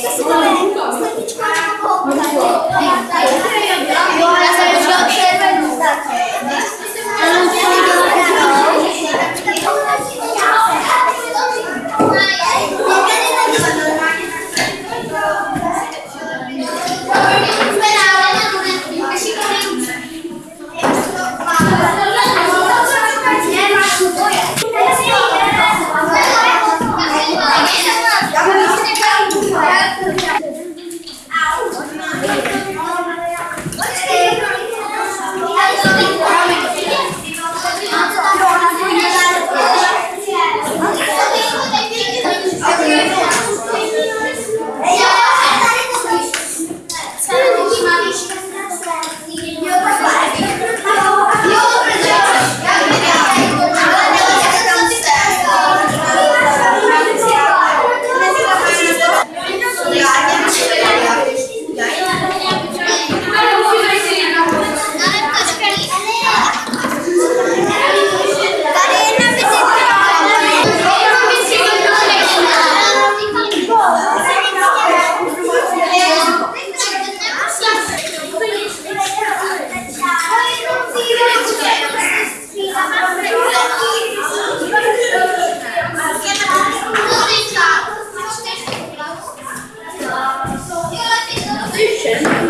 Kasi Gracias.